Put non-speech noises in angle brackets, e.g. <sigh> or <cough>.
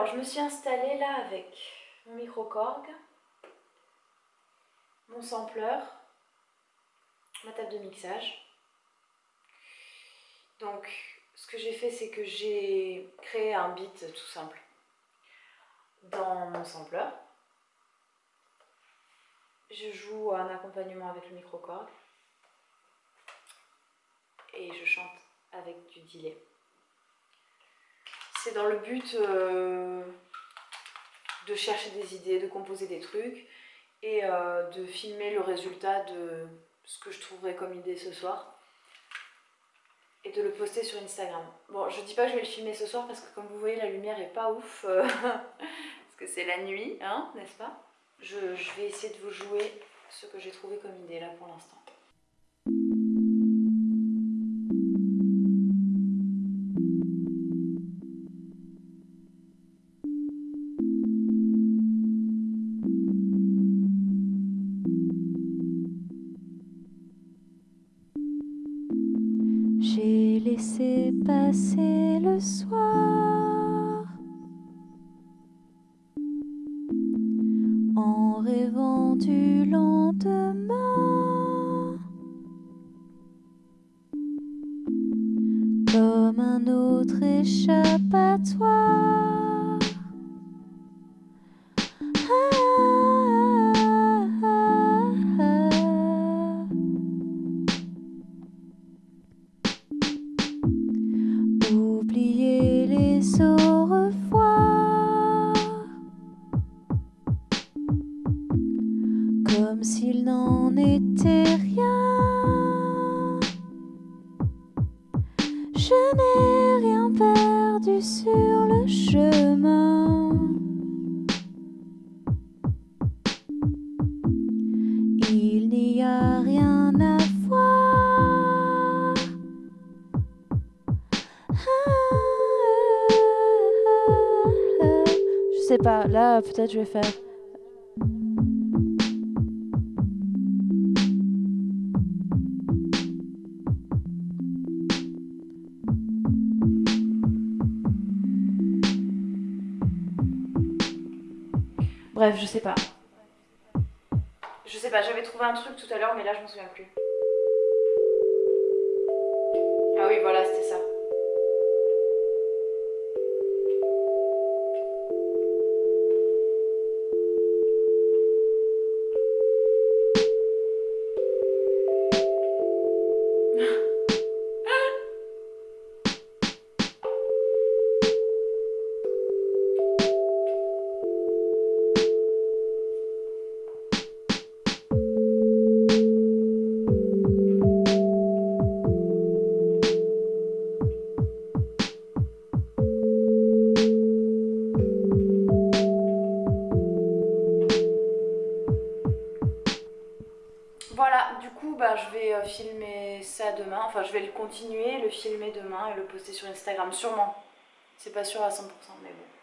Alors, je me suis installée là avec mon micro-corg, mon sampler, ma table de mixage. Donc, ce que j'ai fait, c'est que j'ai créé un beat tout simple dans mon sampler. Je joue un accompagnement avec le micro-corg et je chante avec du delay. C'est dans le but euh, de chercher des idées, de composer des trucs et euh, de filmer le résultat de ce que je trouverai comme idée ce soir et de le poster sur Instagram. Bon, je dis pas que je vais le filmer ce soir parce que comme vous voyez la lumière est pas ouf euh, <laughs> parce que c'est la nuit, hein, n'est-ce pas? Je, je vais essayer de vous jouer ce que j'ai trouvé comme idée là pour l'instant. Laissé passer le soir en rêvant du lendemain. Comme un autre échappatoire. Comme s'il n'en était rien. Je n'ai rien perdu sur le chemin. Il n'y a rien à voir. Sais pas, là peut-être je vais faire. Bref, je sais pas. Je sais pas, j'avais trouvé un truc tout à l'heure, mais là je m'en souviens plus. Bah, je vais euh, filmer ça demain. Enfin, je vais le continuer, le filmer demain et le poster sur Instagram, sûrement. C'est pas sûr à 100%, mais bon.